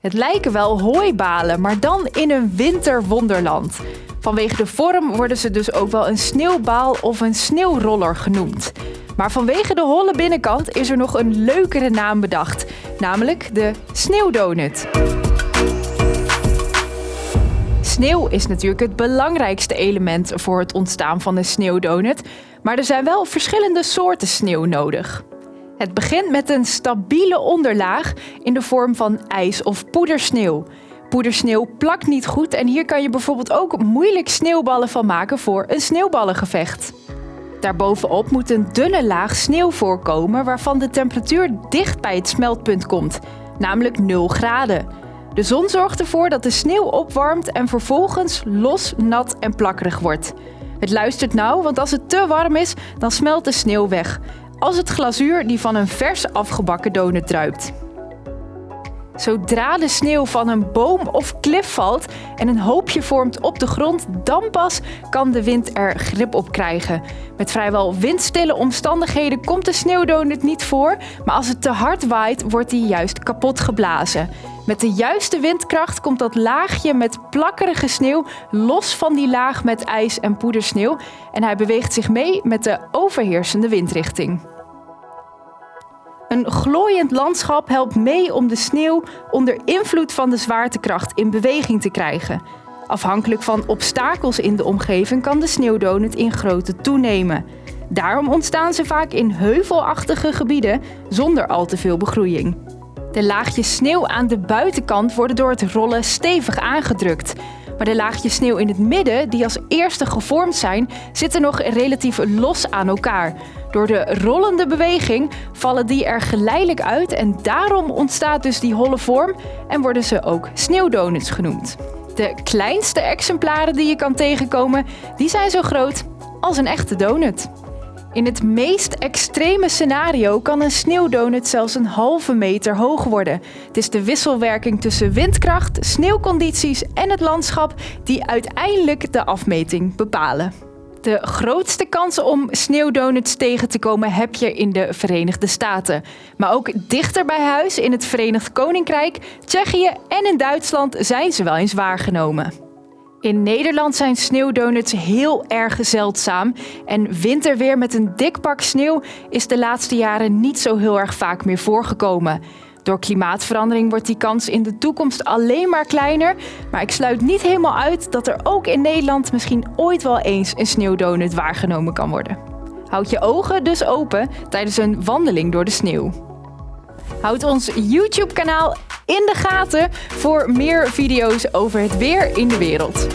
Het lijken wel hooibalen, maar dan in een winterwonderland. Vanwege de vorm worden ze dus ook wel een sneeuwbaal of een sneeuwroller genoemd. Maar vanwege de holle binnenkant is er nog een leukere naam bedacht, namelijk de sneeuwdonut. Sneeuw is natuurlijk het belangrijkste element voor het ontstaan van een sneeuwdonut, maar er zijn wel verschillende soorten sneeuw nodig. Het begint met een stabiele onderlaag in de vorm van ijs of poedersneeuw. Poedersneeuw plakt niet goed en hier kan je bijvoorbeeld ook moeilijk sneeuwballen van maken voor een sneeuwballengevecht. Daarbovenop moet een dunne laag sneeuw voorkomen waarvan de temperatuur dicht bij het smeltpunt komt, namelijk 0 graden. De zon zorgt ervoor dat de sneeuw opwarmt en vervolgens los, nat en plakkerig wordt. Het luistert nauw, want als het te warm is, dan smelt de sneeuw weg. Als het glazuur die van een vers afgebakken donut druipt. Zodra de sneeuw van een boom of klif valt en een hoopje vormt op de grond, dan pas kan de wind er grip op krijgen. Met vrijwel windstille omstandigheden komt de sneeuwdonut niet voor, maar als het te hard waait, wordt die juist kapot geblazen. Met de juiste windkracht komt dat laagje met plakkerige sneeuw los van die laag met ijs en poedersneeuw en hij beweegt zich mee met de overheersende windrichting. Een glooiend landschap helpt mee om de sneeuw onder invloed van de zwaartekracht in beweging te krijgen. Afhankelijk van obstakels in de omgeving kan de sneeuwdonut in grootte toenemen. Daarom ontstaan ze vaak in heuvelachtige gebieden zonder al te veel begroeiing. De laagjes sneeuw aan de buitenkant worden door het rollen stevig aangedrukt. Maar de laagjes sneeuw in het midden, die als eerste gevormd zijn, zitten nog relatief los aan elkaar. Door de rollende beweging vallen die er geleidelijk uit en daarom ontstaat dus die holle vorm en worden ze ook sneeuwdonuts genoemd. De kleinste exemplaren die je kan tegenkomen, die zijn zo groot als een echte donut. In het meest extreme scenario kan een sneeuwdonut zelfs een halve meter hoog worden. Het is de wisselwerking tussen windkracht, sneeuwcondities en het landschap die uiteindelijk de afmeting bepalen. De grootste kansen om sneeuwdonuts tegen te komen heb je in de Verenigde Staten. Maar ook dichter bij huis in het Verenigd Koninkrijk, Tsjechië en in Duitsland zijn ze wel eens waargenomen. In Nederland zijn sneeuwdonuts heel erg zeldzaam en winterweer met een dik pak sneeuw is de laatste jaren niet zo heel erg vaak meer voorgekomen. Door klimaatverandering wordt die kans in de toekomst alleen maar kleiner, maar ik sluit niet helemaal uit dat er ook in Nederland misschien ooit wel eens een sneeuwdonut waargenomen kan worden. Houd je ogen dus open tijdens een wandeling door de sneeuw. Houd ons YouTube-kanaal in de gaten voor meer video's over het weer in de wereld.